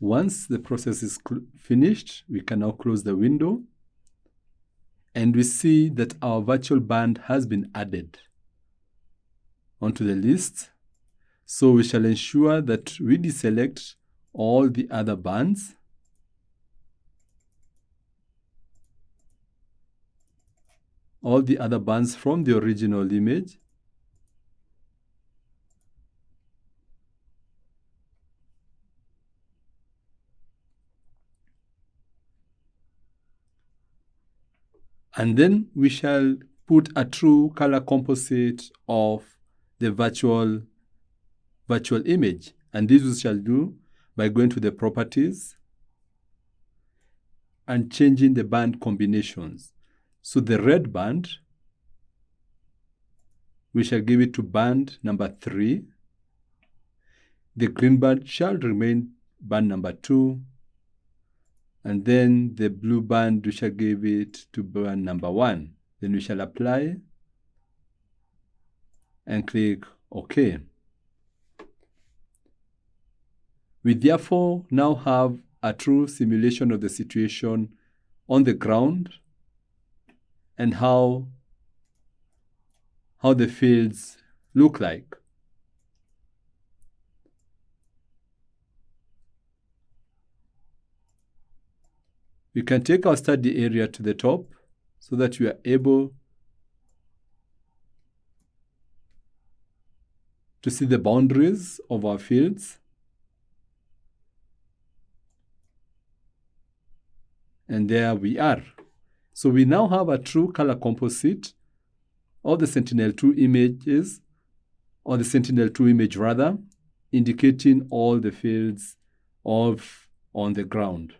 Once the process is finished, we can now close the window and we see that our virtual band has been added onto the list. So we shall ensure that we deselect all the other bands all the other bands from the original image And then we shall put a true color composite of the virtual, virtual image. And this we shall do by going to the properties and changing the band combinations. So the red band, we shall give it to band number 3. The green band shall remain band number 2 and then the blue band we shall give it to band number one then we shall apply and click OK. We therefore now have a true simulation of the situation on the ground and how, how the fields look like. We can take our study area to the top so that we are able to see the boundaries of our fields. And there we are. So we now have a true color composite of the Sentinel-2 images, or the Sentinel-2 image rather, indicating all the fields of on the ground.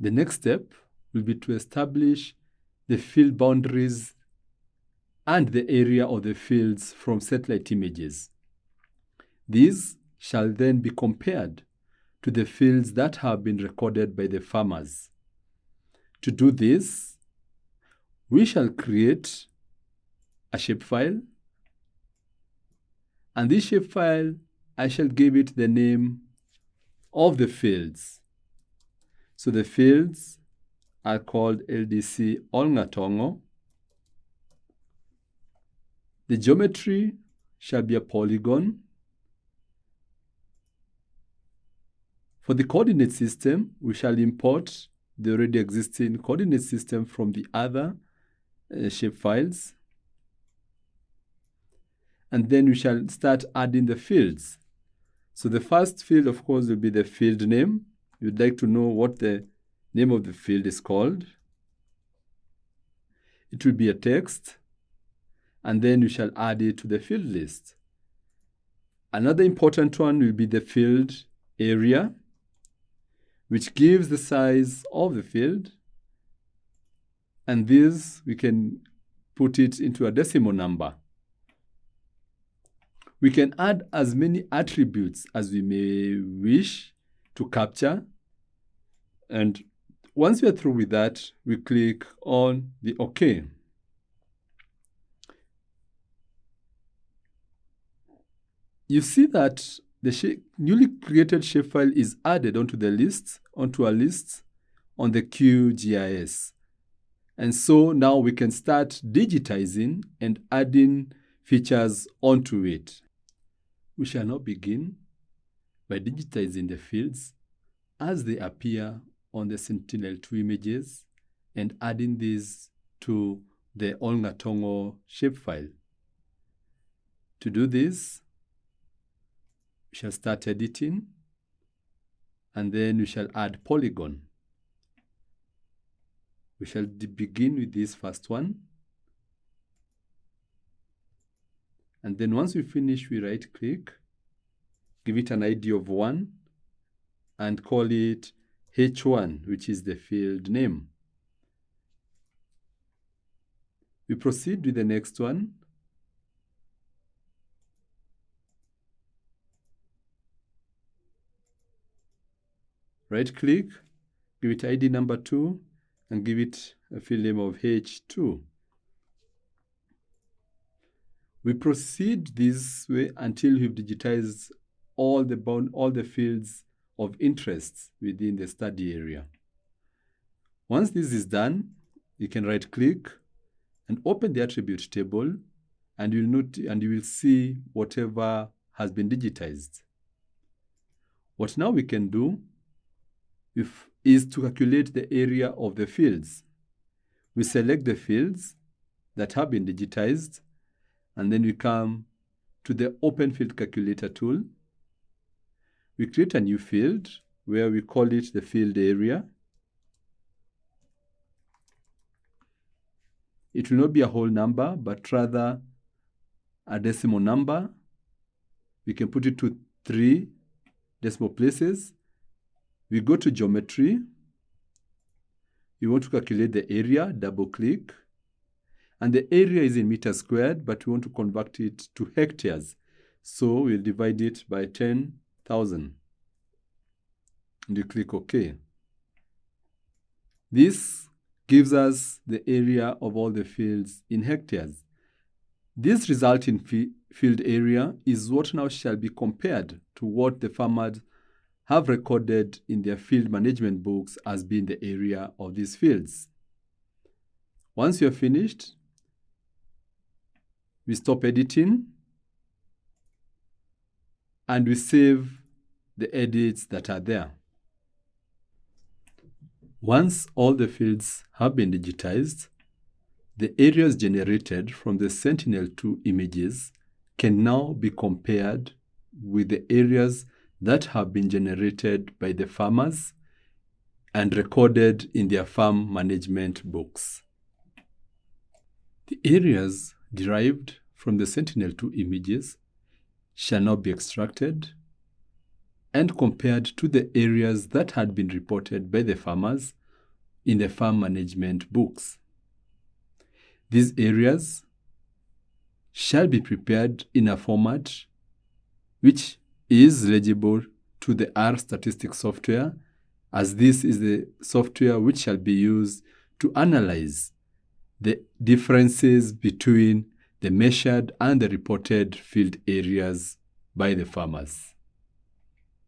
The next step will be to establish the field boundaries and the area of the fields from satellite images. These shall then be compared to the fields that have been recorded by the farmers. To do this, we shall create a shapefile, and this shapefile, I shall give it the name of the fields. So the fields are called LDC Olngatongo. The geometry shall be a polygon. For the coordinate system, we shall import the already existing coordinate system from the other uh, shape files. And then we shall start adding the fields. So the first field, of course, will be the field name you'd like to know what the name of the field is called. It will be a text, and then you shall add it to the field list. Another important one will be the field area, which gives the size of the field. And this, we can put it into a decimal number. We can add as many attributes as we may wish to capture. And once we are through with that, we click on the OK. You see that the newly created shapefile is added onto the list, onto a list on the QGIS. And so now we can start digitizing and adding features onto it. We shall now begin by digitizing the fields as they appear on the Sentinel-2 images and adding these to the Olngatongo shapefile. To do this, we shall start editing and then we shall add polygon. We shall begin with this first one. And then once we finish, we right click give it an ID of 1 and call it H1, which is the field name. We proceed with the next one. Right click, give it ID number 2 and give it a field name of H2. We proceed this way until we've digitized all the bound, all the fields of interest within the study area. Once this is done, you can right click and open the attribute table and you'll note and you will see whatever has been digitized. What now we can do if, is to calculate the area of the fields. We select the fields that have been digitized and then we come to the Open Field Calculator tool. We create a new field where we call it the field area. It will not be a whole number, but rather a decimal number. We can put it to three decimal places. We go to geometry. We want to calculate the area, double click. And the area is in meters squared, but we want to convert it to hectares. So we'll divide it by 10,000. And you click OK. This gives us the area of all the fields in hectares. This resulting field area is what now shall be compared to what the farmers have recorded in their field management books as being the area of these fields. Once you're finished, we stop editing and we save the edits that are there. Once all the fields have been digitized, the areas generated from the Sentinel-2 images can now be compared with the areas that have been generated by the farmers and recorded in their farm management books. The areas derived from the Sentinel-2 images shall now be extracted and compared to the areas that had been reported by the farmers in the farm management books. These areas shall be prepared in a format which is legible to the R statistics software as this is the software which shall be used to analyze the differences between the measured and the reported field areas by the farmers.